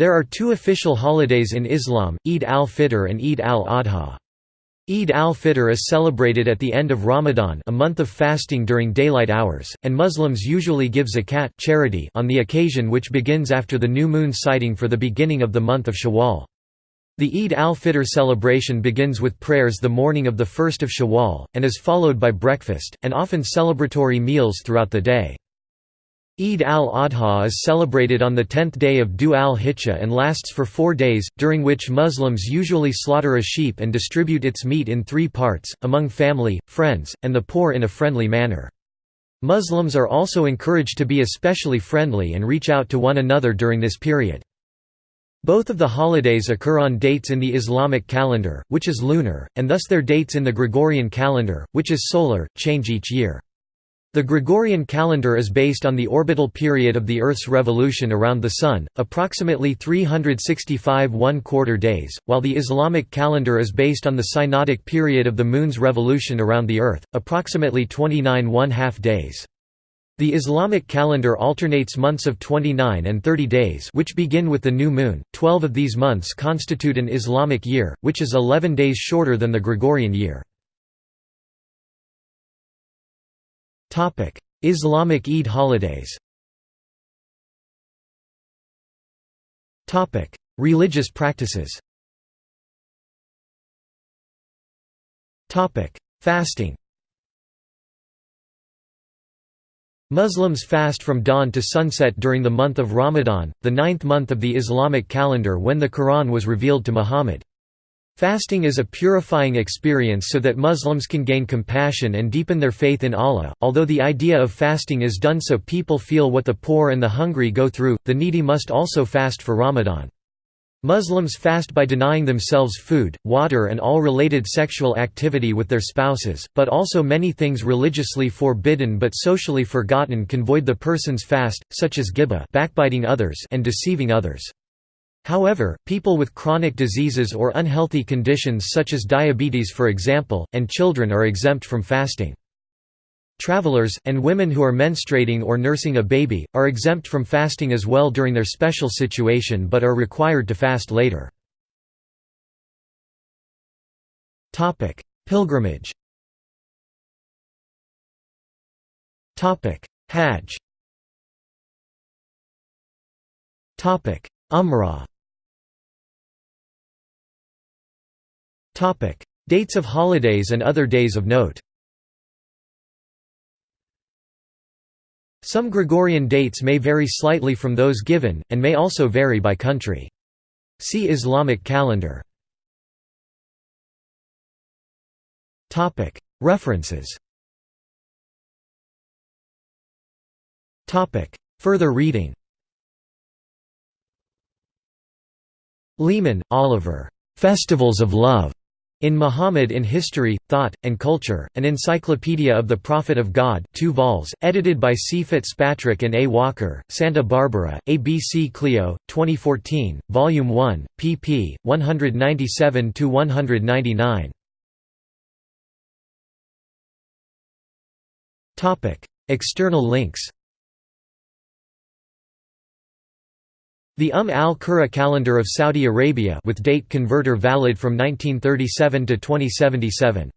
There are two official holidays in Islam, Eid al-Fitr and Eid al-Adha. Eid al-Fitr is celebrated at the end of Ramadan a month of fasting during daylight hours, and Muslims usually give zakat charity on the occasion which begins after the new moon sighting for the beginning of the month of Shawwal. The Eid al-Fitr celebration begins with prayers the morning of the first of Shawwal, and is followed by breakfast, and often celebratory meals throughout the day. Eid al-Adha is celebrated on the tenth day of Dhu al-Hijjah and lasts for four days, during which Muslims usually slaughter a sheep and distribute its meat in three parts, among family, friends, and the poor in a friendly manner. Muslims are also encouraged to be especially friendly and reach out to one another during this period. Both of the holidays occur on dates in the Islamic calendar, which is lunar, and thus their dates in the Gregorian calendar, which is solar, change each year. The Gregorian calendar is based on the orbital period of the Earth's revolution around the Sun, approximately 365 one-quarter days, while the Islamic calendar is based on the synodic period of the Moon's revolution around the Earth, approximately 29 one-half days. The Islamic calendar alternates months of 29 and 30 days which begin with the new moon, 12 of these months constitute an Islamic year, which is 11 days shorter than the Gregorian year. Islamic Eid holidays. Topic: Religious practices. Topic: Fasting. Muslims fast from dawn to sunset during the month of Ramadan, the ninth month of the Islamic calendar when the Quran was revealed to Muhammad. Fasting is a purifying experience so that Muslims can gain compassion and deepen their faith in Allah. Although the idea of fasting is done so people feel what the poor and the hungry go through, the needy must also fast for Ramadan. Muslims fast by denying themselves food, water and all related sexual activity with their spouses, but also many things religiously forbidden but socially forgotten can void the person's fast, such as ghibah backbiting others and deceiving others. However, people with chronic diseases or unhealthy conditions such as diabetes for example, and children are exempt from fasting. Travelers, and women who are menstruating or nursing a baby, are exempt from fasting as well during their special situation but are required to fast later. Pilgrimage Hajj Umrah Dates of holidays and other days of note. Some Gregorian dates may vary slightly from those given, and may also vary by country. See Islamic calendar. References. Further reading. Leaman, Oliver. "'Festivals of Love' In Muhammad in History, Thought, and Culture, an Encyclopedia of the Prophet of God 2 vols, edited by C. Fitzpatrick and A. Walker, Santa Barbara, ABC Clio, 2014, Volume 1, pp. 197–199. External links The Umm al-Qura calendar of Saudi Arabia with date converter valid from 1937 to 2077.